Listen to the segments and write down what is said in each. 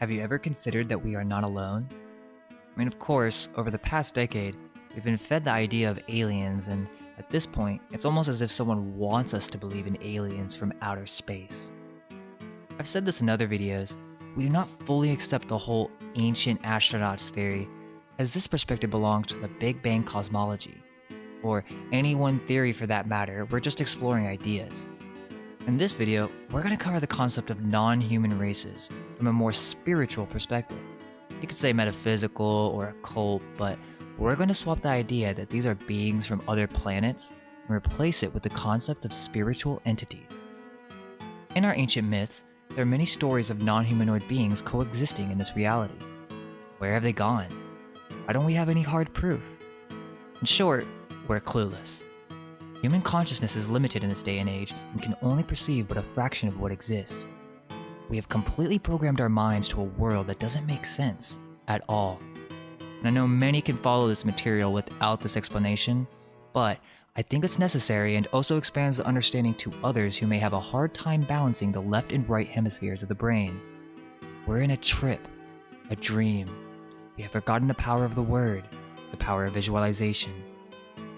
Have you ever considered that we are not alone? I mean, of course, over the past decade, we've been fed the idea of aliens, and at this point, it's almost as if someone wants us to believe in aliens from outer space. I've said this in other videos, we do not fully accept the whole ancient astronauts theory, as this perspective belongs to the Big Bang cosmology, or any one theory for that matter, we're just exploring ideas. In this video, we're going to cover the concept of non-human races from a more spiritual perspective. You could say metaphysical or occult, but we're going to swap the idea that these are beings from other planets and replace it with the concept of spiritual entities. In our ancient myths, there are many stories of non-humanoid beings coexisting in this reality. Where have they gone? Why don't we have any hard proof? In short, we're clueless. Human consciousness is limited in this day and age and can only perceive but a fraction of what exists. We have completely programmed our minds to a world that doesn't make sense at all. And I know many can follow this material without this explanation, but I think it's necessary and also expands the understanding to others who may have a hard time balancing the left and right hemispheres of the brain. We're in a trip, a dream. We have forgotten the power of the word, the power of visualization,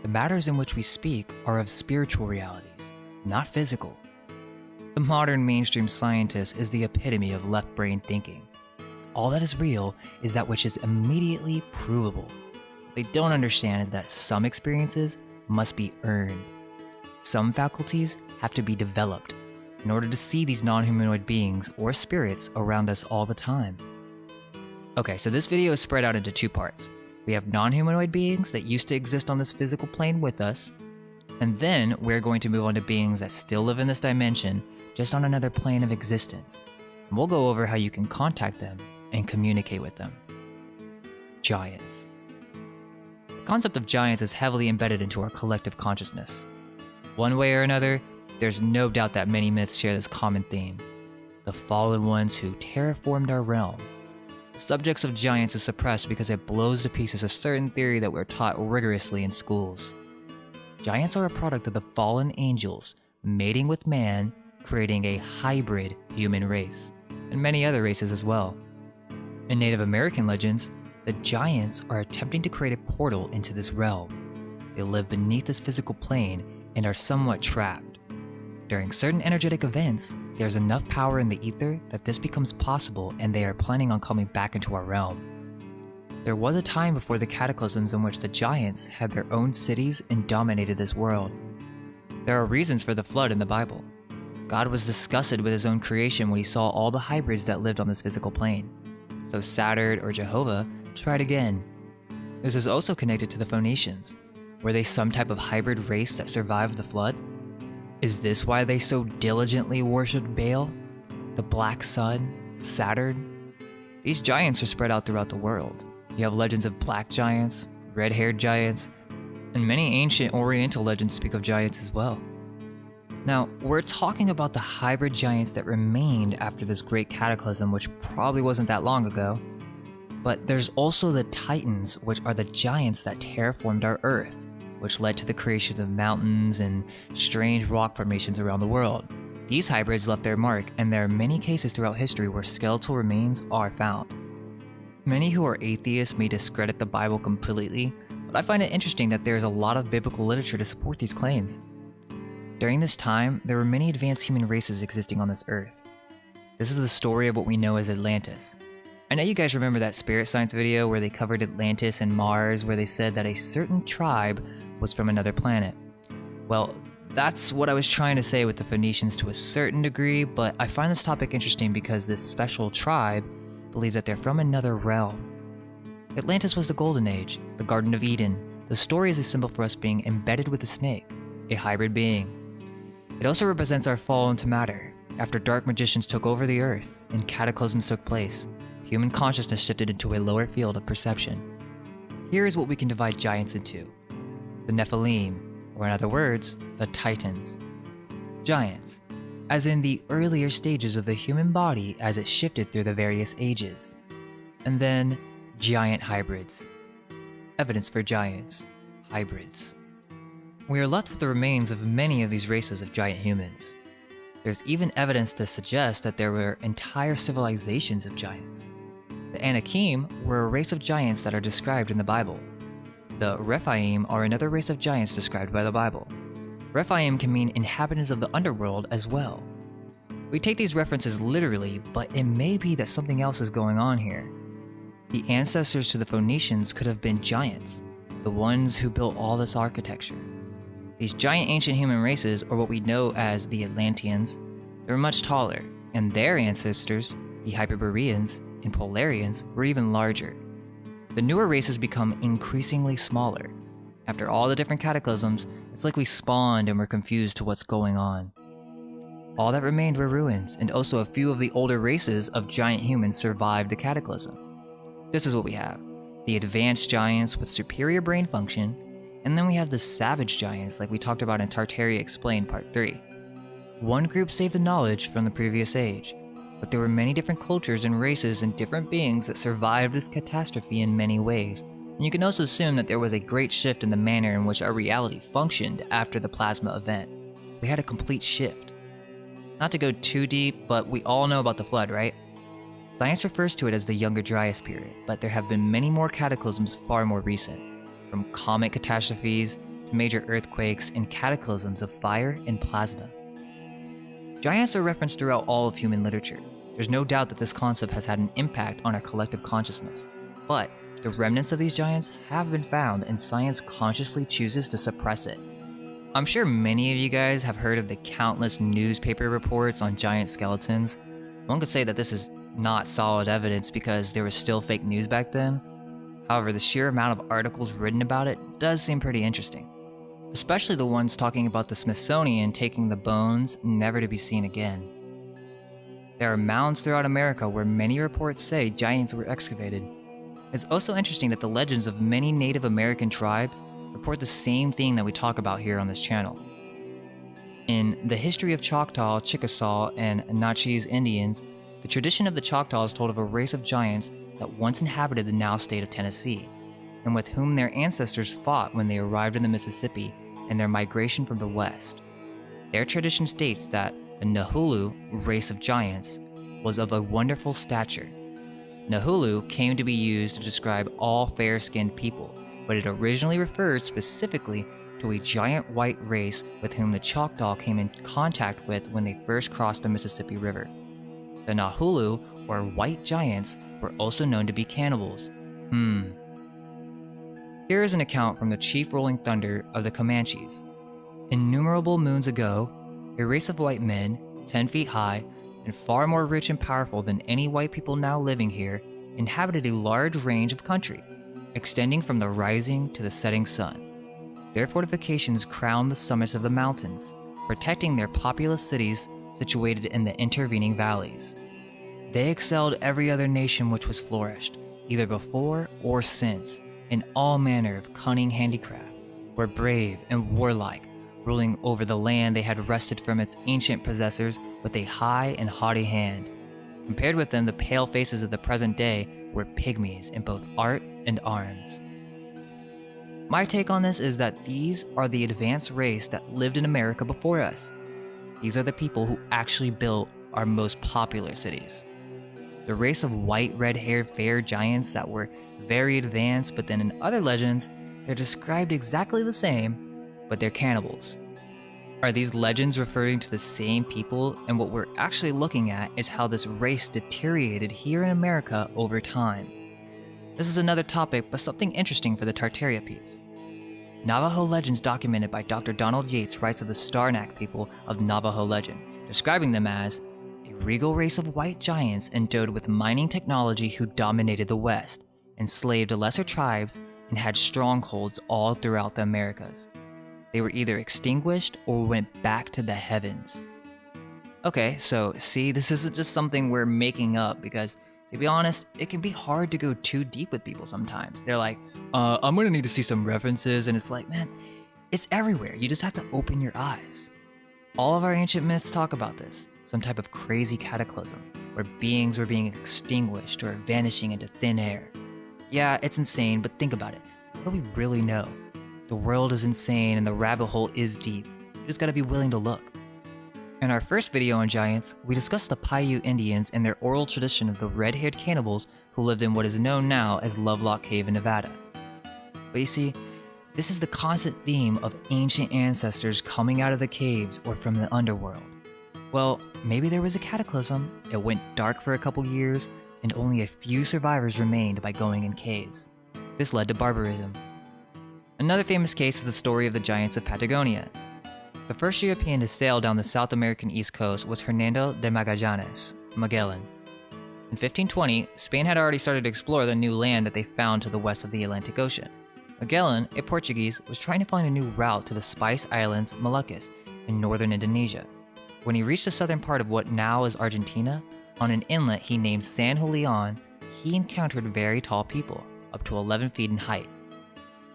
the matters in which we speak are of spiritual realities, not physical. The modern mainstream scientist is the epitome of left brain thinking. All that is real is that which is immediately provable. What they don't understand is that some experiences must be earned. Some faculties have to be developed in order to see these non-humanoid beings or spirits around us all the time. Okay, so this video is spread out into two parts. We have non-humanoid beings that used to exist on this physical plane with us, and then we're going to move on to beings that still live in this dimension, just on another plane of existence. And we'll go over how you can contact them and communicate with them. Giants. The concept of giants is heavily embedded into our collective consciousness. One way or another, there's no doubt that many myths share this common theme. The fallen ones who terraformed our realm, subjects of giants is suppressed because it blows to pieces a certain theory that we're taught rigorously in schools. Giants are a product of the fallen angels mating with man, creating a hybrid human race, and many other races as well. In Native American legends, the giants are attempting to create a portal into this realm. They live beneath this physical plane and are somewhat trapped. During certain energetic events, there's enough power in the ether that this becomes possible and they are planning on coming back into our realm. There was a time before the cataclysms in which the giants had their own cities and dominated this world. There are reasons for the flood in the Bible. God was disgusted with his own creation when he saw all the hybrids that lived on this physical plane. So Saturn or Jehovah tried again. This is also connected to the Phoenicians. Were they some type of hybrid race that survived the flood? Is this why they so diligently worshipped Baal? The Black Sun? Saturn? These giants are spread out throughout the world. You have legends of black giants, red-haired giants, and many ancient oriental legends speak of giants as well. Now, we're talking about the hybrid giants that remained after this great cataclysm, which probably wasn't that long ago. But there's also the Titans, which are the giants that terraformed our Earth which led to the creation of mountains and strange rock formations around the world. These hybrids left their mark, and there are many cases throughout history where skeletal remains are found. Many who are atheists may discredit the Bible completely, but I find it interesting that there is a lot of biblical literature to support these claims. During this time, there were many advanced human races existing on this earth. This is the story of what we know as Atlantis. I know you guys remember that Spirit Science video where they covered Atlantis and Mars where they said that a certain tribe was from another planet. Well, that's what I was trying to say with the Phoenicians to a certain degree, but I find this topic interesting because this special tribe believes that they're from another realm. Atlantis was the Golden Age, the Garden of Eden. The story is a symbol for us being embedded with a snake, a hybrid being. It also represents our fall into matter. After dark magicians took over the earth and cataclysms took place, human consciousness shifted into a lower field of perception. Here is what we can divide giants into the Nephilim, or in other words, the Titans. Giants, as in the earlier stages of the human body as it shifted through the various ages. And then, giant hybrids. Evidence for giants, hybrids. We are left with the remains of many of these races of giant humans. There's even evidence to suggest that there were entire civilizations of giants. The Anakim were a race of giants that are described in the Bible. The Rephaim are another race of giants described by the Bible. Rephaim can mean inhabitants of the underworld as well. We take these references literally, but it may be that something else is going on here. The ancestors to the Phoenicians could have been giants, the ones who built all this architecture. These giant ancient human races, or what we know as the Atlanteans, they were much taller, and their ancestors, the Hyperboreans and Polarians, were even larger. The newer races become increasingly smaller. After all the different cataclysms, it's like we spawned and were confused to what's going on. All that remained were ruins, and also a few of the older races of giant humans survived the cataclysm. This is what we have the advanced giants with superior brain function, and then we have the savage giants like we talked about in Tartaria Explained Part 3. One group saved the knowledge from the previous age, but there were many different cultures and races and different beings that survived this catastrophe in many ways, and you can also assume that there was a great shift in the manner in which our reality functioned after the plasma event. We had a complete shift. Not to go too deep, but we all know about the flood, right? Science refers to it as the Younger Dryas period, but there have been many more cataclysms far more recent, from comet catastrophes to major earthquakes and cataclysms of fire and plasma. Giants are referenced throughout all of human literature. There's no doubt that this concept has had an impact on our collective consciousness, but the remnants of these giants have been found and science consciously chooses to suppress it. I'm sure many of you guys have heard of the countless newspaper reports on giant skeletons. One could say that this is not solid evidence because there was still fake news back then. However, the sheer amount of articles written about it does seem pretty interesting. Especially the ones talking about the Smithsonian taking the bones never to be seen again. There are mounds throughout America where many reports say giants were excavated. It's also interesting that the legends of many Native American tribes report the same thing that we talk about here on this channel. In The History of Choctaw, Chickasaw, and Natchez Indians, the tradition of the Choctaws told of a race of giants that once inhabited the now state of Tennessee, and with whom their ancestors fought when they arrived in the Mississippi and their migration from the west. Their tradition states that the Nahulu race of giants was of a wonderful stature. Nahulu came to be used to describe all fair skinned people, but it originally referred specifically to a giant white race with whom the Choctaw came in contact with when they first crossed the Mississippi River. The Nahulu, or white giants, were also known to be cannibals. Hmm. Here is an account from the chief rolling thunder of the Comanches. Innumerable moons ago, a race of white men, 10 feet high, and far more rich and powerful than any white people now living here, inhabited a large range of country, extending from the rising to the setting sun. Their fortifications crowned the summits of the mountains, protecting their populous cities situated in the intervening valleys. They excelled every other nation which was flourished, either before or since, in all manner of cunning handicraft, were brave and warlike, ruling over the land they had wrested from its ancient possessors with a high and haughty hand. Compared with them, the pale faces of the present day were pygmies in both art and arms. My take on this is that these are the advanced race that lived in America before us. These are the people who actually built our most popular cities. The race of white, red haired, fair giants that were very advanced, but then in other legends, they're described exactly the same, but they're cannibals. Are these legends referring to the same people? And what we're actually looking at is how this race deteriorated here in America over time. This is another topic, but something interesting for the Tartaria piece. Navajo legends documented by Dr. Donald Yates writes of the Starnak people of Navajo legend, describing them as regal race of white giants endowed with mining technology who dominated the West, enslaved lesser tribes, and had strongholds all throughout the Americas. They were either extinguished or went back to the heavens. Okay, so see, this isn't just something we're making up because to be honest, it can be hard to go too deep with people sometimes. They're like, uh, I'm gonna need to see some references, and it's like, man, it's everywhere. You just have to open your eyes. All of our ancient myths talk about this some type of crazy cataclysm where beings were being extinguished or vanishing into thin air. Yeah, it's insane, but think about it. What do we really know? The world is insane and the rabbit hole is deep. You just gotta be willing to look. In our first video on giants, we discussed the Paiute Indians and their oral tradition of the red-haired cannibals who lived in what is known now as Lovelock Cave in Nevada. But you see, this is the constant theme of ancient ancestors coming out of the caves or from the underworld. Well, maybe there was a cataclysm, it went dark for a couple years, and only a few survivors remained by going in caves. This led to barbarism. Another famous case is the story of the giants of Patagonia. The first European to sail down the South American east coast was Hernando de Magallanes, Magellan. In 1520, Spain had already started to explore the new land that they found to the west of the Atlantic Ocean. Magellan, a Portuguese, was trying to find a new route to the Spice Islands, Moluccas, in northern Indonesia. When he reached the southern part of what now is Argentina, on an inlet he named San Julian, he encountered very tall people, up to 11 feet in height.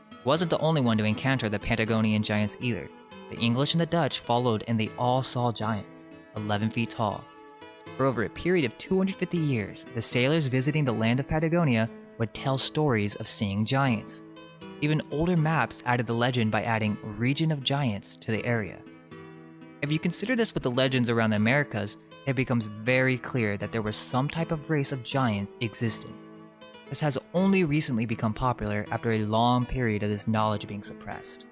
He wasn't the only one to encounter the Patagonian giants either. The English and the Dutch followed and they all saw giants, 11 feet tall. For over a period of 250 years, the sailors visiting the land of Patagonia would tell stories of seeing giants, even older maps added the legend by adding Region of Giants to the area. If you consider this with the legends around the Americas, it becomes very clear that there was some type of race of giants existing. This has only recently become popular after a long period of this knowledge being suppressed.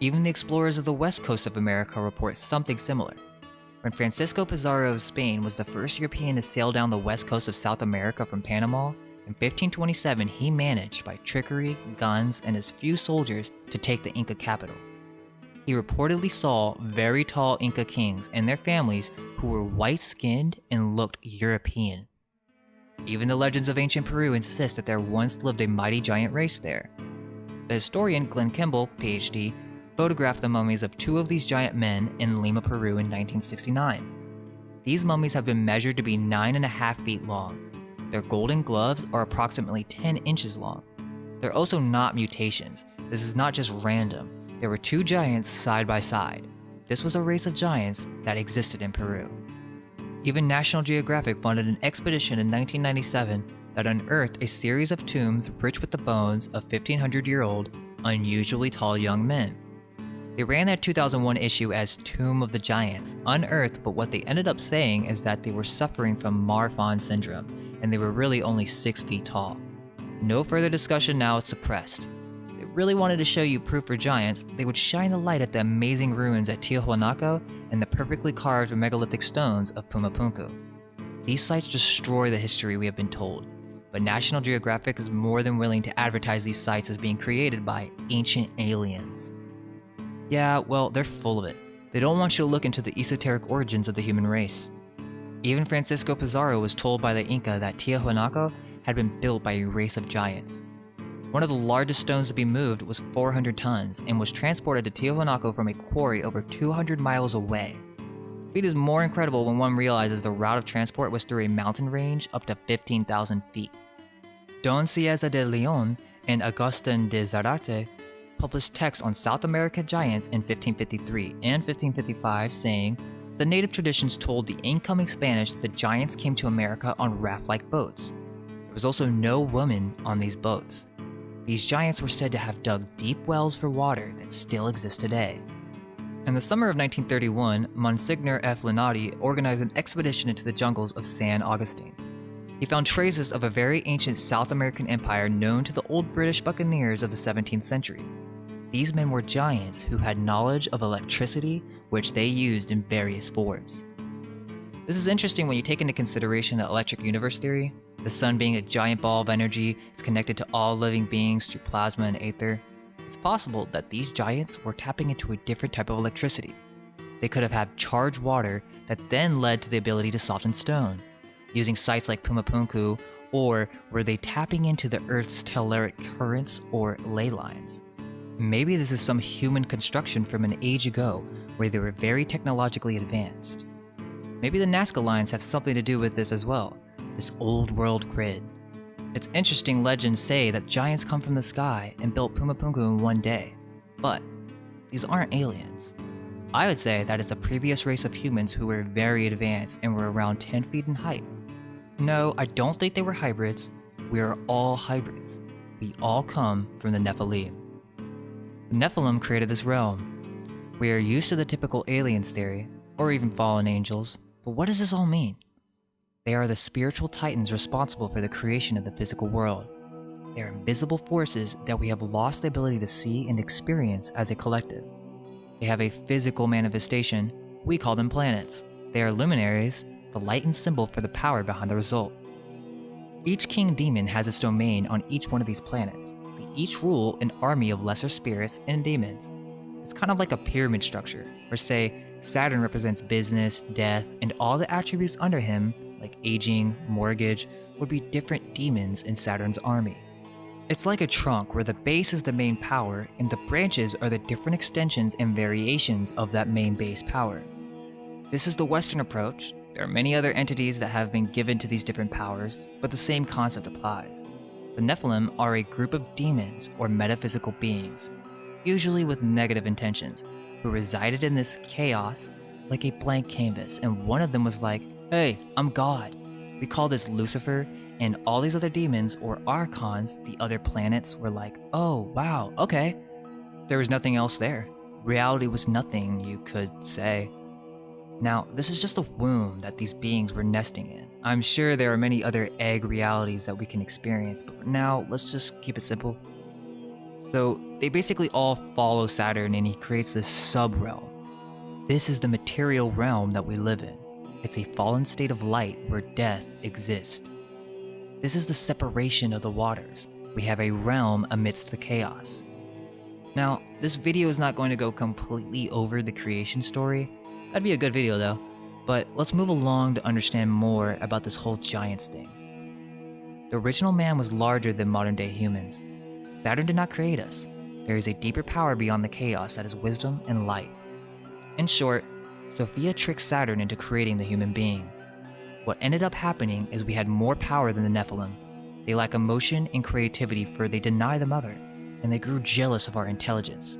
Even the explorers of the west coast of America report something similar. When Francisco Pizarro of Spain was the first European to sail down the west coast of South America from Panama, in 1527, he managed, by trickery, guns, and his few soldiers, to take the Inca capital. He reportedly saw very tall Inca kings and their families who were white skinned and looked European. Even the legends of ancient Peru insist that there once lived a mighty giant race there. The historian Glenn Kimball, PhD, photographed the mummies of two of these giant men in Lima, Peru in 1969. These mummies have been measured to be 9.5 feet long, their golden gloves are approximately 10 inches long. They're also not mutations. This is not just random. There were two giants side by side. This was a race of giants that existed in Peru. Even National Geographic funded an expedition in 1997 that unearthed a series of tombs rich with the bones of 1500 year old, unusually tall young men. They ran that 2001 issue as Tomb of the Giants, unearthed, but what they ended up saying is that they were suffering from Marfan syndrome and they were really only 6 feet tall. No further discussion now, it's suppressed. Really wanted to show you proof for giants, they would shine the light at the amazing ruins at Tiahuanaco and the perfectly carved megalithic stones of Pumapunku. These sites destroy the history we have been told, but National Geographic is more than willing to advertise these sites as being created by ancient aliens. Yeah, well, they're full of it. They don't want you to look into the esoteric origins of the human race. Even Francisco Pizarro was told by the Inca that Tiahuanaco had been built by a race of giants. One of the largest stones to be moved was 400 tons and was transported to Tiahuanaco from a quarry over 200 miles away. The feat is more incredible when one realizes the route of transport was through a mountain range up to 15,000 feet. Don Cieza de Leon and Agustin de Zarate published texts on South American giants in 1553 and 1555 saying, the native traditions told the incoming Spanish that the giants came to America on raft-like boats. There was also no woman on these boats. These giants were said to have dug deep wells for water that still exist today. In the summer of 1931, Monsignor F. Linati organized an expedition into the jungles of San Augustine. He found traces of a very ancient South American empire known to the old British buccaneers of the 17th century. These men were giants who had knowledge of electricity, which they used in various forms. This is interesting when you take into consideration the electric universe theory, the sun being a giant ball of energy, it's connected to all living beings through plasma and aether. It's possible that these giants were tapping into a different type of electricity. They could have had charged water that then led to the ability to soften stone, using sites like Pumapunku, or were they tapping into the Earth's telluric currents or ley lines? Maybe this is some human construction from an age ago where they were very technologically advanced. Maybe the Nazca lines have something to do with this as well, this old world grid. It's interesting legends say that giants come from the sky and built Pumapunku in one day, but these aren't aliens. I would say that it's a previous race of humans who were very advanced and were around 10 feet in height. No, I don't think they were hybrids. We are all hybrids. We all come from the Nephilim. The Nephilim created this realm. We are used to the typical aliens theory, or even fallen angels. But what does this all mean? They are the spiritual titans responsible for the creation of the physical world. They are invisible forces that we have lost the ability to see and experience as a collective. They have a physical manifestation, we call them planets. They are luminaries, the light and symbol for the power behind the result. Each king demon has its domain on each one of these planets. They each rule an army of lesser spirits and demons. It's kind of like a pyramid structure, where say, Saturn represents business, death, and all the attributes under him, like aging, mortgage, would be different demons in Saturn's army. It's like a trunk where the base is the main power and the branches are the different extensions and variations of that main base power. This is the Western approach. There are many other entities that have been given to these different powers, but the same concept applies. The Nephilim are a group of demons or metaphysical beings, usually with negative intentions, who resided in this chaos like a blank canvas, and one of them was like, Hey, I'm God. We call this Lucifer, and all these other demons or archons, the other planets, were like, oh, wow, okay. There was nothing else there. Reality was nothing, you could say. Now, this is just a womb that these beings were nesting in. I'm sure there are many other egg realities that we can experience, but now, let's just keep it simple. So, they basically all follow Saturn and he creates this sub realm. This is the material realm that we live in. It's a fallen state of light where death exists. This is the separation of the waters. We have a realm amidst the chaos. Now, this video is not going to go completely over the creation story. That'd be a good video though. But let's move along to understand more about this whole giants thing. The original man was larger than modern day humans. Saturn did not create us. There is a deeper power beyond the chaos that is wisdom and light. In short, Sophia tricked Saturn into creating the human being. What ended up happening is we had more power than the Nephilim. They lack emotion and creativity for they deny the mother, and they grew jealous of our intelligence.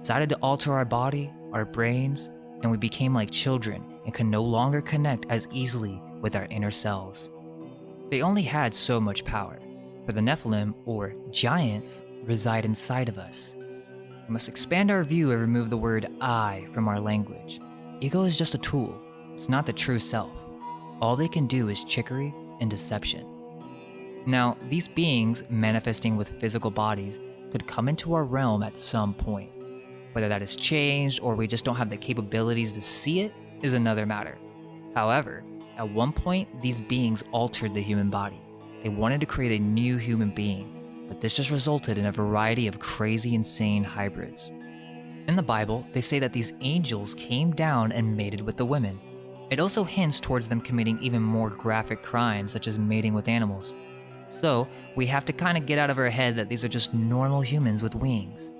Decided to alter our body, our brains, and we became like children and could no longer connect as easily with our inner selves. They only had so much power, the Nephilim, or giants, reside inside of us. We must expand our view and remove the word I from our language. Ego is just a tool, it's not the true self all they can do is chicory and deception. Now, these beings manifesting with physical bodies could come into our realm at some point. Whether that has changed or we just don't have the capabilities to see it is another matter. However, at one point, these beings altered the human body. They wanted to create a new human being, but this just resulted in a variety of crazy, insane hybrids. In the Bible, they say that these angels came down and mated with the women, it also hints towards them committing even more graphic crimes, such as mating with animals. So, we have to kind of get out of our head that these are just normal humans with wings.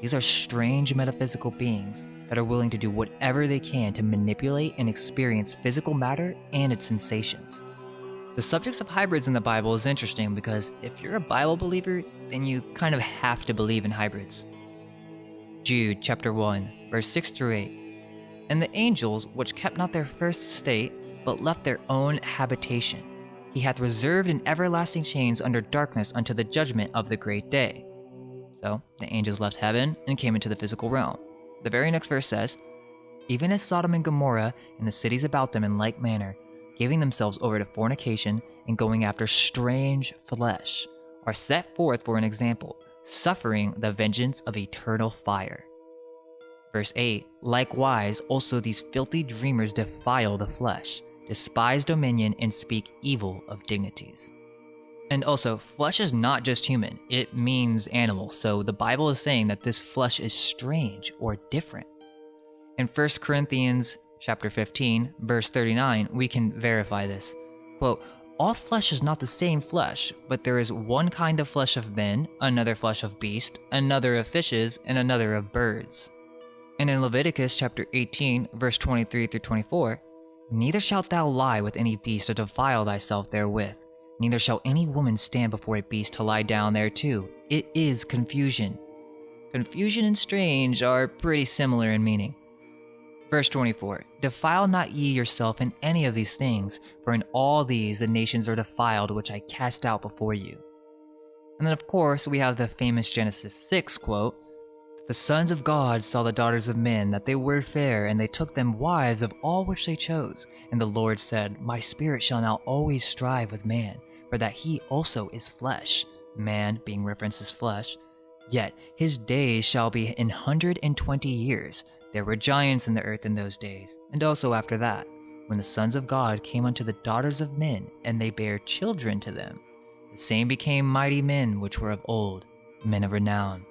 These are strange metaphysical beings that are willing to do whatever they can to manipulate and experience physical matter and its sensations. The subjects of hybrids in the Bible is interesting because if you're a Bible believer, then you kind of have to believe in hybrids. Jude chapter 1, verse 6 through 8 and the angels which kept not their first state, but left their own habitation. He hath reserved in everlasting chains under darkness unto the judgment of the great day. So the angels left heaven and came into the physical realm. The very next verse says, Even as Sodom and Gomorrah and the cities about them in like manner, giving themselves over to fornication and going after strange flesh, are set forth for an example, suffering the vengeance of eternal fire. Verse 8 Likewise, also these filthy dreamers defile the flesh, despise dominion, and speak evil of dignities. And also, flesh is not just human, it means animal, so the Bible is saying that this flesh is strange or different. In 1 Corinthians chapter 15, verse 39, we can verify this. Quote, all flesh is not the same flesh, but there is one kind of flesh of men, another flesh of beast, another of fishes, and another of birds. And in Leviticus chapter 18, verse 23 through 24, Neither shalt thou lie with any beast or defile thyself therewith, neither shall any woman stand before a beast to lie down thereto. It is confusion. Confusion and strange are pretty similar in meaning. Verse 24 Defile not ye yourself in any of these things, for in all these the nations are defiled which I cast out before you. And then, of course, we have the famous Genesis 6 quote The sons of God saw the daughters of men, that they were fair, and they took them wives of all which they chose. And the Lord said, My spirit shall now always strive with man, for that he also is flesh. Man, being referenced as flesh. Yet his days shall be an hundred and twenty years. There were giants in the earth in those days, and also after that, when the sons of God came unto the daughters of men, and they bare children to them. The same became mighty men which were of old, men of renown.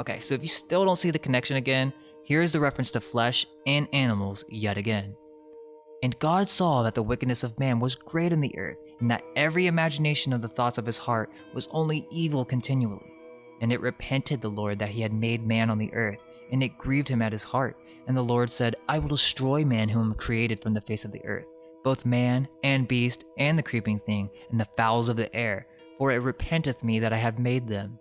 Okay, so if you still don't see the connection again, here's the reference to flesh and animals yet again. And God saw that the wickedness of man was great in the earth, and that every imagination of the thoughts of his heart was only evil continually. And it repented the Lord that he had made man on the earth, and it grieved him at his heart. And the Lord said, I will destroy man whom created from the face of the earth, both man and beast, and the creeping thing, and the fowls of the air, for it repenteth me that I have made them.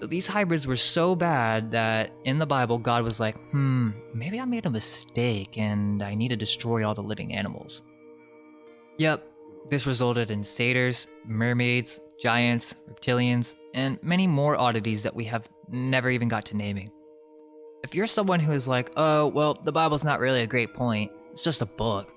So these hybrids were so bad that in the Bible, God was like, hmm, maybe I made a mistake and I need to destroy all the living animals. Yep, this resulted in satyrs, mermaids, giants, reptilians, and many more oddities that we have never even got to naming. If you're someone who is like, oh, well, the Bible's not really a great point, it's just a book.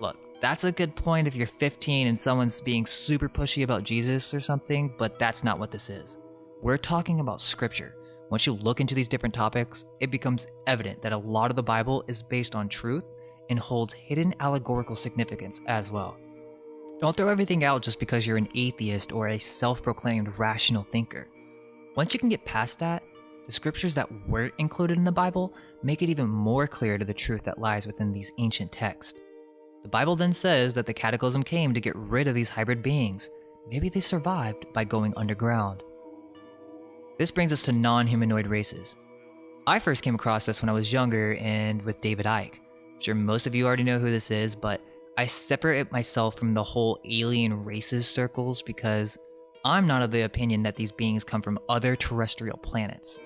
Look, that's a good point if you're 15 and someone's being super pushy about Jesus or something, but that's not what this is. We're talking about scripture. Once you look into these different topics, it becomes evident that a lot of the Bible is based on truth and holds hidden allegorical significance as well. Don't throw everything out just because you're an atheist or a self proclaimed rational thinker. Once you can get past that, the scriptures that weren't included in the Bible make it even more clear to the truth that lies within these ancient texts. The Bible then says that the cataclysm came to get rid of these hybrid beings. Maybe they survived by going underground. This brings us to non humanoid races. I first came across this when I was younger and with David Icke. I'm sure most of you already know who this is, but I separate myself from the whole alien races circles because I'm not of the opinion that these beings come from other terrestrial planets.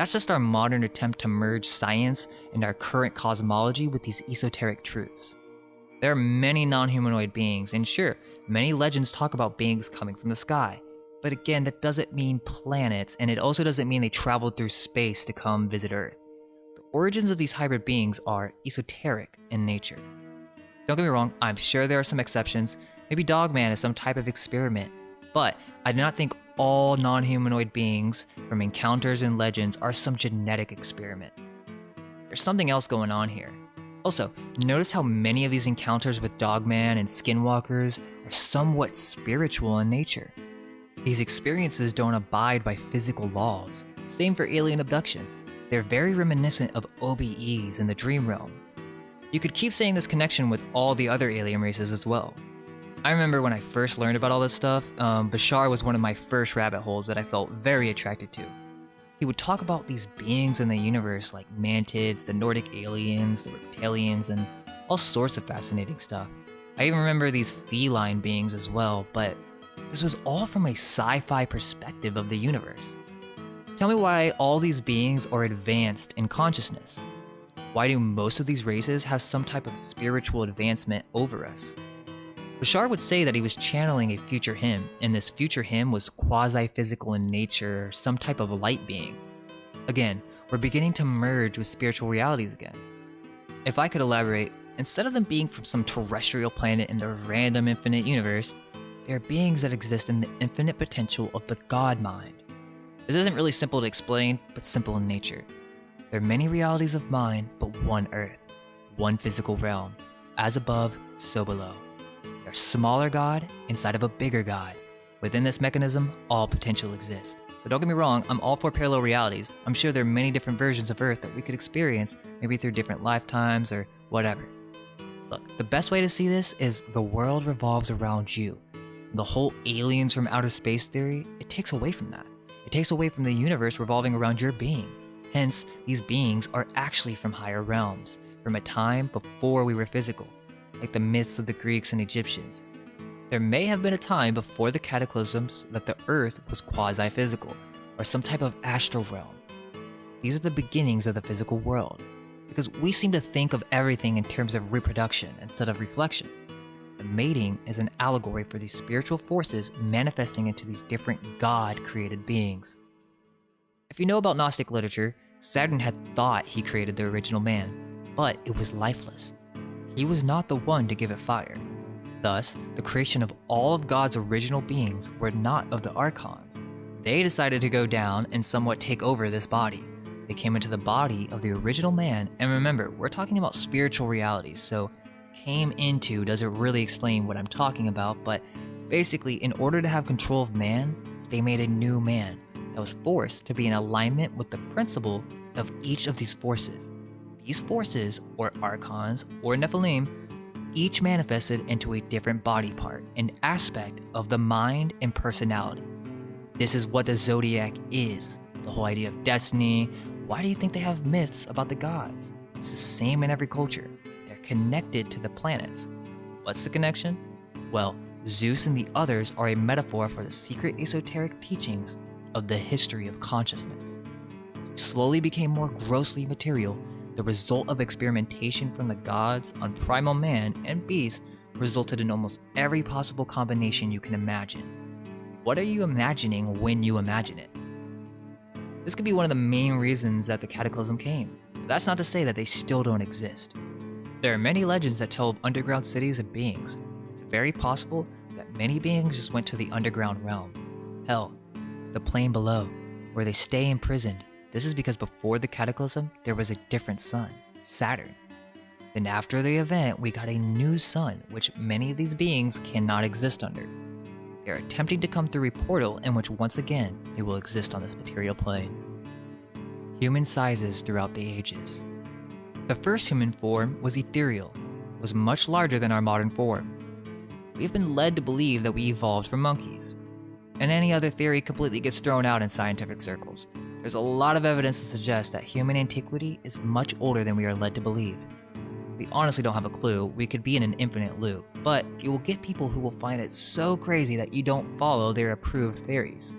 That's just our modern attempt to merge science and our current cosmology with these esoteric truths. There are many non humanoid beings, and sure, many legends talk about beings coming from the sky. But again, that doesn't mean planets, and it also doesn't mean they traveled through space to come visit Earth. The origins of these hybrid beings are esoteric in nature. Don't get me wrong, I'm sure there are some exceptions. Maybe Dogman is some type of experiment. But I do not think all non humanoid beings from encounters and legends are some genetic experiment. There's something else going on here. Also, notice how many of these encounters with Dogman and Skinwalkers are somewhat spiritual in nature. These experiences don't abide by physical laws. Same for alien abductions. They're very reminiscent of OBEs in the dream realm. You could keep saying this connection with all the other alien races as well. I remember when I first learned about all this stuff, um, Bashar was one of my first rabbit holes that I felt very attracted to. He would talk about these beings in the universe like mantids, the Nordic aliens, the reptilians, and all sorts of fascinating stuff. I even remember these feline beings as well, but this was all from a sci fi perspective of the universe. Tell me why all these beings are advanced in consciousness. Why do most of these races have some type of spiritual advancement over us? Bashar would say that he was channeling a future him, and this future him was quasi physical in nature, some type of light being. Again, we're beginning to merge with spiritual realities again. If I could elaborate, instead of them being from some terrestrial planet in the random infinite universe, they are beings that exist in the infinite potential of the God mind. This isn't really simple to explain, but simple in nature. There are many realities of mind, but one earth, one physical realm. As above, so below. Smaller God inside of a bigger God. Within this mechanism, all potential exists. So don't get me wrong, I'm all for parallel realities. I'm sure there are many different versions of Earth that we could experience, maybe through different lifetimes or whatever. Look, the best way to see this is the world revolves around you the whole aliens from outer space theory, it takes away from that. It takes away from the universe revolving around your being. Hence, these beings are actually from higher realms, from a time before we were physical, like the myths of the Greeks and Egyptians. There may have been a time before the cataclysms that the Earth was quasi physical, or some type of astral realm. These are the beginnings of the physical world, because we seem to think of everything in terms of reproduction instead of reflection. The mating is an allegory for these spiritual forces manifesting into these different God created beings. If you know about Gnostic literature, Saturn had thought he created the original man, but it was lifeless. He was not the one to give it fire. Thus, the creation of all of God's original beings were not of the Archons. They decided to go down and somewhat take over this body. They came into the body of the original man, and remember, we're talking about spiritual realities, so came into doesn't really explain what I'm talking about, but basically, in order to have control of man, they made a new man that was forced to be in alignment with the principle of each of these forces. These forces, or archons, or Nephilim, each manifested into a different body part, an aspect of the mind and personality. This is what the zodiac is the whole idea of destiny. Why do you think they have myths about the gods? It's the same in every culture. They're connected to the planets. What's the connection? Well, Zeus and the others are a metaphor for the secret esoteric teachings of the history of consciousness. slowly became more grossly material, the result of experimentation from the gods on primal man and beast resulted in almost every possible combination you can imagine. What are you imagining when you imagine it? This could be one of the main reasons that the Cataclysm came. That's not to say that they still don't exist. There are many legends that tell of underground cities and beings. It's very possible that many beings just went to the underground realm. Hell, the plane below, where they stay imprisoned. This is because before the Cataclysm, there was a different sun, Saturn. Then after the event, we got a new sun, which many of these beings cannot exist under. They are attempting to come through a portal in which once again, they will exist on this material plane. Human sizes throughout the ages. The first human form was ethereal, was much larger than our modern form. We have been led to believe that we evolved from monkeys, and any other theory completely gets thrown out in scientific circles. There's a lot of evidence to suggest that human antiquity is much older than we are led to believe. We honestly don't have a clue, we could be in an infinite loop, but you will get people who will find it so crazy that you don't follow their approved theories.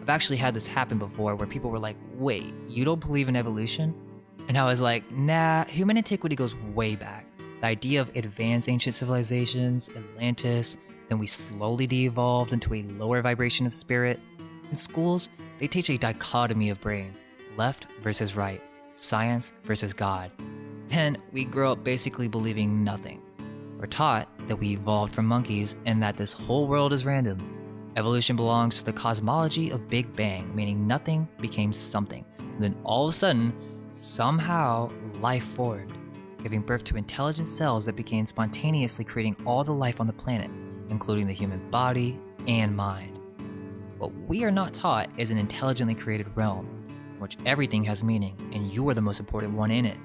I've actually had this happen before where people were like, wait, you don't believe in evolution? And I was like, nah, human antiquity goes way back. The idea of advanced ancient civilizations, Atlantis, then we slowly de-evolved into a lower vibration of spirit. In schools, they teach a dichotomy of brain, left versus right, science versus God. And we grow up basically believing nothing. We're taught that we evolved from monkeys and that this whole world is random. Evolution belongs to the cosmology of Big Bang, meaning nothing became something. And then all of a sudden, somehow, life formed, giving birth to intelligent cells that began spontaneously creating all the life on the planet including the human body and mind. What we are not taught is an intelligently created realm, in which everything has meaning, and you are the most important one in it.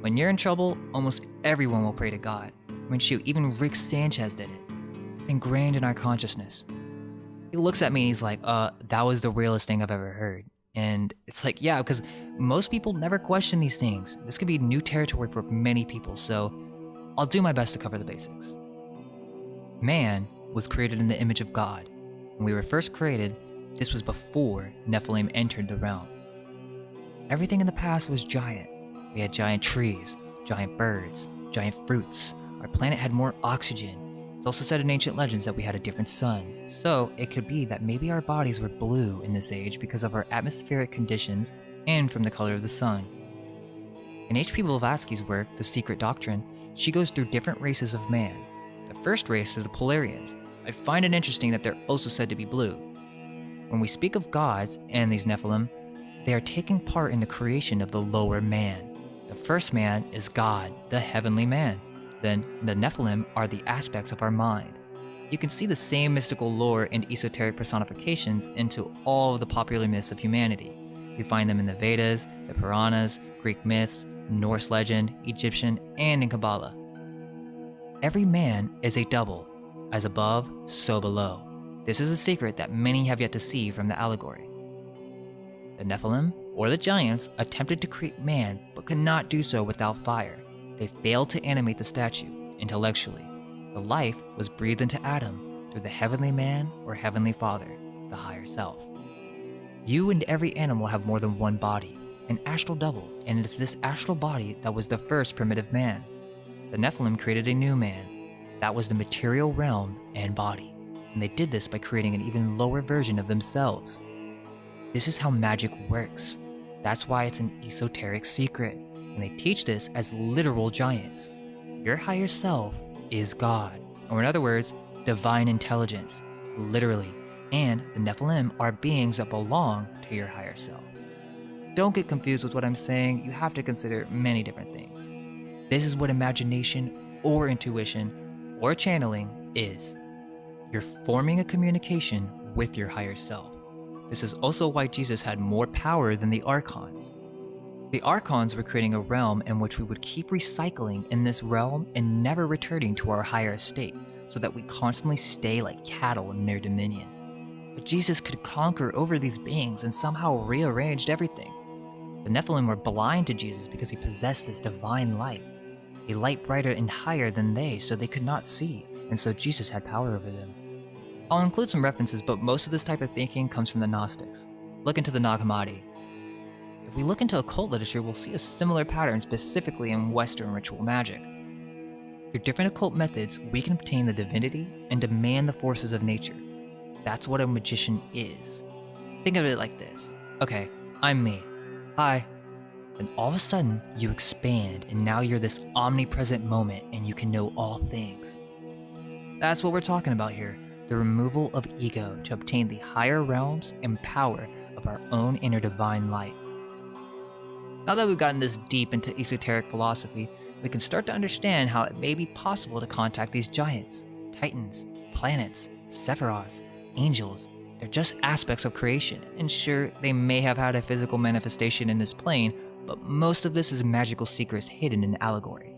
When you're in trouble, almost everyone will pray to God. I mean, shoot, even Rick Sanchez did it. It's ingrained in our consciousness. He looks at me and he's like, uh, that was the realest thing I've ever heard. And it's like, yeah, because most people never question these things. This could be new territory for many people, so I'll do my best to cover the basics. Man was created in the image of God. When we were first created, this was before Nephilim entered the realm. Everything in the past was giant. We had giant trees, giant birds, giant fruits. Our planet had more oxygen. It's also said in ancient legends that we had a different sun, so it could be that maybe our bodies were blue in this age because of our atmospheric conditions and from the color of the sun. In H.P. Blavatsky's work, The Secret Doctrine, she goes through different races of man, the first race is the Polarians. I find it interesting that they're also said to be blue. When we speak of gods and these Nephilim, they are taking part in the creation of the lower man. The first man is God, the heavenly man. Then the Nephilim are the aspects of our mind. You can see the same mystical lore and esoteric personifications into all of the popular myths of humanity. We find them in the Vedas, the Puranas, Greek myths, Norse legend, Egyptian, and in Kabbalah. Every man is a double, as above, so below. This is a secret that many have yet to see from the allegory. The Nephilim, or the giants, attempted to create man but could not do so without fire. They failed to animate the statue intellectually. The life was breathed into Adam through the heavenly man or heavenly father, the higher self. You and every animal have more than one body, an astral double, and it is this astral body that was the first primitive man the Nephilim created a new man. That was the material realm and body, and they did this by creating an even lower version of themselves. This is how magic works. That's why it's an esoteric secret, and they teach this as literal giants. Your higher self is God, or in other words, divine intelligence, literally, and the Nephilim are beings that belong to your higher self. Don't get confused with what I'm saying, you have to consider many different things. This is what imagination or intuition or channeling is. You're forming a communication with your higher self. This is also why Jesus had more power than the Archons. The Archons were creating a realm in which we would keep recycling in this realm and never returning to our higher estate, so that we constantly stay like cattle in their dominion. But Jesus could conquer over these beings and somehow rearranged everything. The Nephilim were blind to Jesus because he possessed this divine light, a light brighter and higher than they, so they could not see, and so Jesus had power over them. I'll include some references, but most of this type of thinking comes from the Gnostics. Look into the Nag Hammadi. If we look into occult literature, we'll see a similar pattern specifically in Western ritual magic. Through different occult methods, we can obtain the divinity and demand the forces of nature. That's what a magician is. Think of it like this. Okay, I'm me. Hi. Then all of a sudden, you expand, and now you're this omnipresent moment and you can know all things. That's what we're talking about here the removal of ego to obtain the higher realms and power of our own inner divine light. Now that we've gotten this deep into esoteric philosophy, we can start to understand how it may be possible to contact these giants, titans, planets, sephiroths, angels. They're just aspects of creation, and sure, they may have had a physical manifestation in this plane, but most of this is magical secrets hidden in allegory.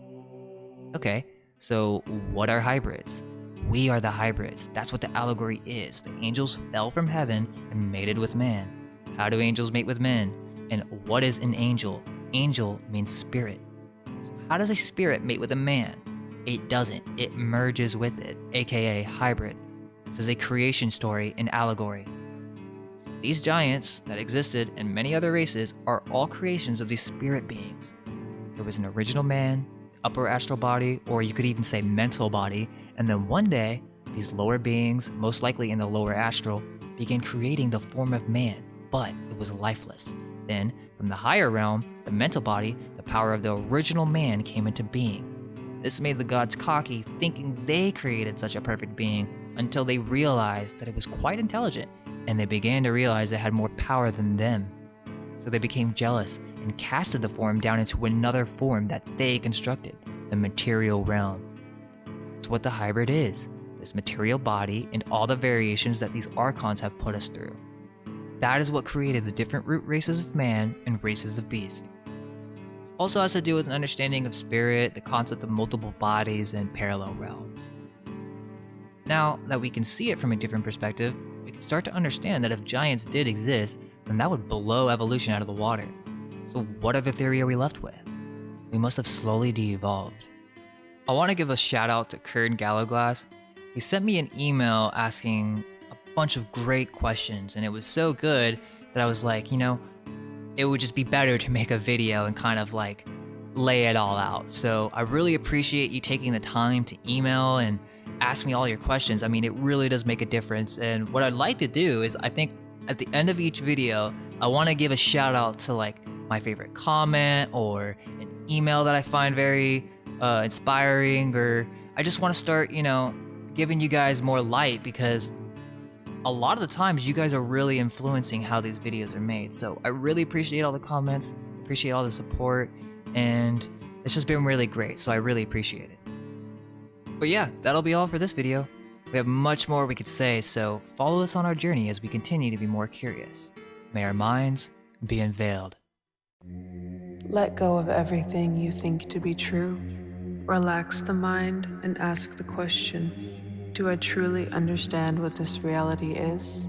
Okay, so what are hybrids? We are the hybrids. That's what the allegory is. The angels fell from heaven and mated with man. How do angels mate with men? And what is an angel? Angel means spirit. So how does a spirit mate with a man? It doesn't. It merges with it, aka hybrid. This is a creation story in allegory. These giants that existed and many other races are all creations of these spirit beings. There was an original man, upper astral body, or you could even say mental body, and then one day, these lower beings, most likely in the lower astral, began creating the form of man, but it was lifeless. Then, from the higher realm, the mental body, the power of the original man came into being. This made the gods cocky, thinking they created such a perfect being, until they realized that it was quite intelligent, and they began to realize it had more power than them. So they became jealous and casted the form down into another form that they constructed, the material realm. That's what the hybrid is this material body and all the variations that these archons have put us through. That is what created the different root races of man and races of beast. Also has to do with an understanding of spirit, the concept of multiple bodies, and parallel realms. Now that we can see it from a different perspective, we can start to understand that if giants did exist, then that would blow evolution out of the water. So what other theory are we left with? We must have slowly de-evolved. I want to give a shout out to Kern Gallowglass. He sent me an email asking a bunch of great questions, and it was so good that I was like, you know, it would just be better to make a video and kind of like lay it all out. So I really appreciate you taking the time to email and ask me all your questions. I mean, it really does make a difference. And what I'd like to do is, I think at the end of each video, I want to give a shout out to like my favorite comment or an email that I find very uh, inspiring, or I just want to start, you know, giving you guys more light because a lot of the times you guys are really influencing how these videos are made. So I really appreciate all the comments, appreciate all the support, and it's just been really great. So I really appreciate it. But yeah, that'll be all for this video. We have much more we could say, so follow us on our journey as we continue to be more curious. May our minds be unveiled. Let go of everything you think to be true. Relax the mind and ask the question Do I truly understand what this reality is?